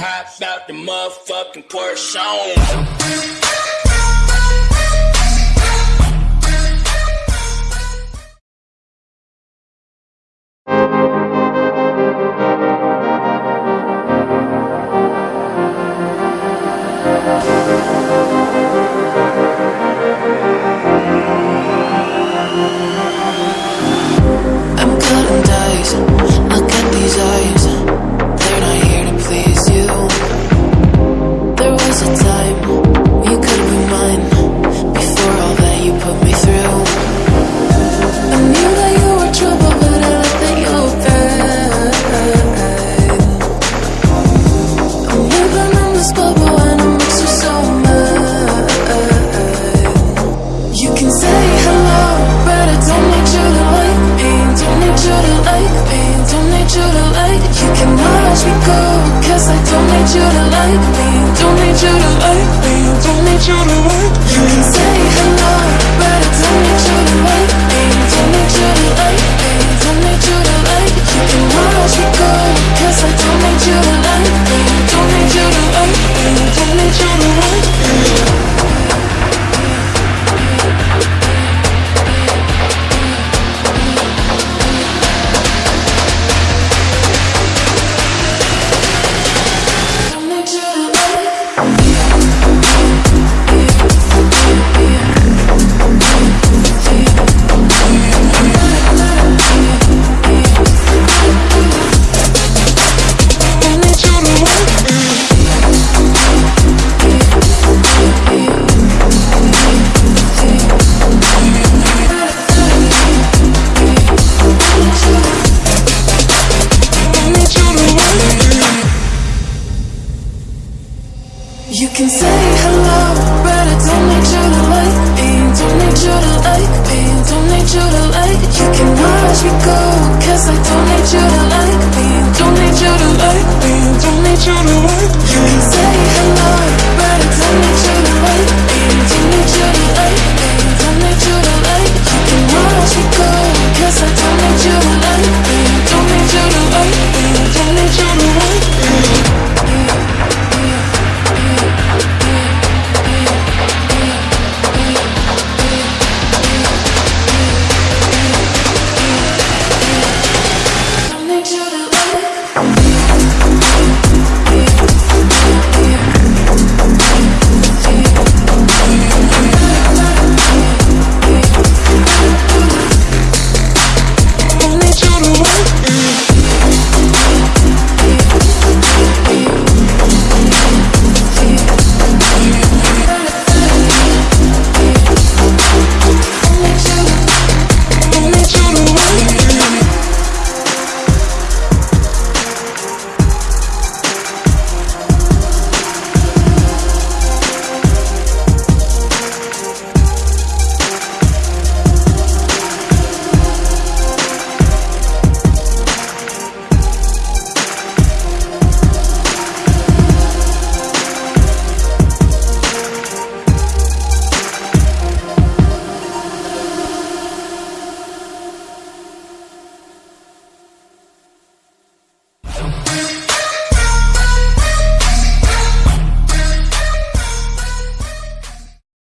Hop out the motherfucking Porsche. need you to like me, don't need you to like me, don't need you to like me. You can say hello, but I don't need you to like me. Don't need you to like me, don't need you to like me. You can watch me go, cause I don't need you to like me. Don't need you to like me, don't need you to like me.